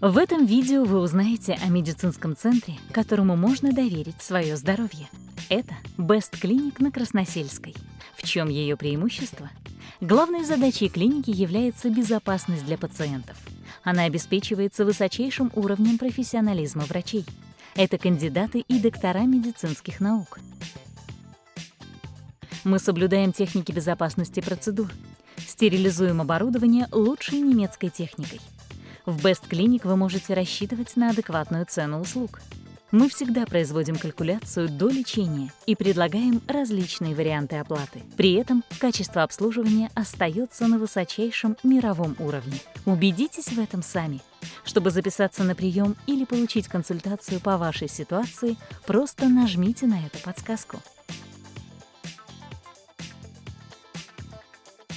В этом видео вы узнаете о медицинском центре, которому можно доверить свое здоровье. Это Best Clinic на Красносельской. В чем ее преимущество? Главной задачей клиники является безопасность для пациентов. Она обеспечивается высочайшим уровнем профессионализма врачей. Это кандидаты и доктора медицинских наук. Мы соблюдаем техники безопасности процедур, стерилизуем оборудование лучшей немецкой техникой – в Best Clinic вы можете рассчитывать на адекватную цену услуг. Мы всегда производим калькуляцию до лечения и предлагаем различные варианты оплаты. При этом качество обслуживания остается на высочайшем мировом уровне. Убедитесь в этом сами. Чтобы записаться на прием или получить консультацию по вашей ситуации, просто нажмите на эту подсказку.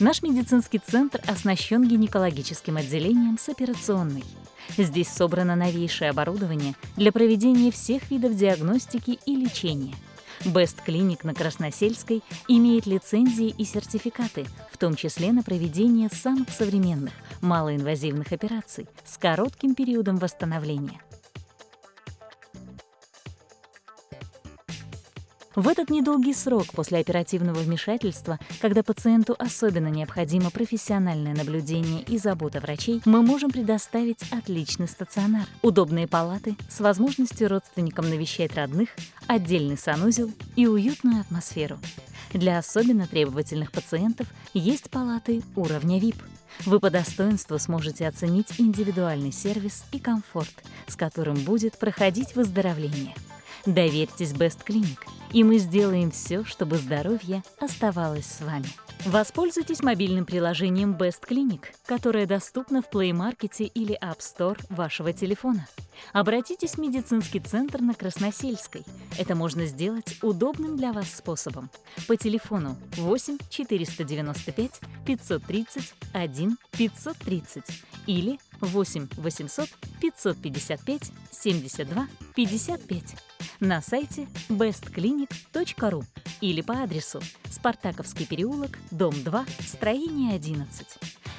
Наш медицинский центр оснащен гинекологическим отделением с операционной. Здесь собрано новейшее оборудование для проведения всех видов диагностики и лечения. Best Clinic на Красносельской имеет лицензии и сертификаты, в том числе на проведение самых современных малоинвазивных операций с коротким периодом восстановления – В этот недолгий срок после оперативного вмешательства, когда пациенту особенно необходимо профессиональное наблюдение и забота врачей, мы можем предоставить отличный стационар, удобные палаты с возможностью родственникам навещать родных, отдельный санузел и уютную атмосферу. Для особенно требовательных пациентов есть палаты уровня VIP. Вы по достоинству сможете оценить индивидуальный сервис и комфорт, с которым будет проходить выздоровление. Доверьтесь Best Clinic, и мы сделаем все, чтобы здоровье оставалось с вами. Воспользуйтесь мобильным приложением Best Clinic, которое доступно в Play Market или App Store вашего телефона. Обратитесь в медицинский центр на Красносельской. Это можно сделать удобным для вас способом. По телефону 8 495 530 1 530 или 8 800 555 72 55 на сайте bestclinic.ru или по адресу Спартаковский переулок, дом 2, строение 11.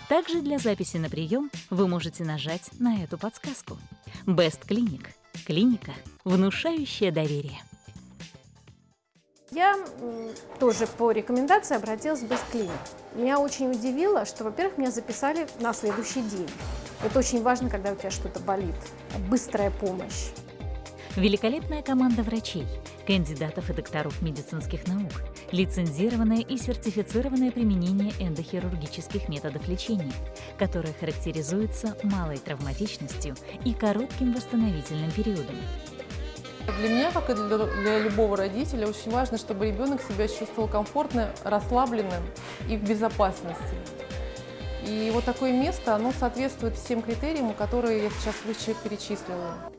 Также для записи на прием вы можете нажать на эту подсказку. Best Clinic – клиника, внушающая доверие. Я тоже по рекомендации обратилась в Best Clinic. Меня очень удивило, что, во-первых, меня записали на следующий день. Это очень важно, когда у тебя что-то болит. Быстрая помощь. Великолепная команда врачей, кандидатов и докторов медицинских наук, лицензированное и сертифицированное применение эндохирургических методов лечения, которое характеризуется малой травматичностью и коротким восстановительным периодом. Для меня, как и для, для любого родителя, очень важно, чтобы ребенок себя чувствовал комфортно, расслабленным и в безопасности. И вот такое место, оно соответствует всем критериям, которые я сейчас выше перечислила.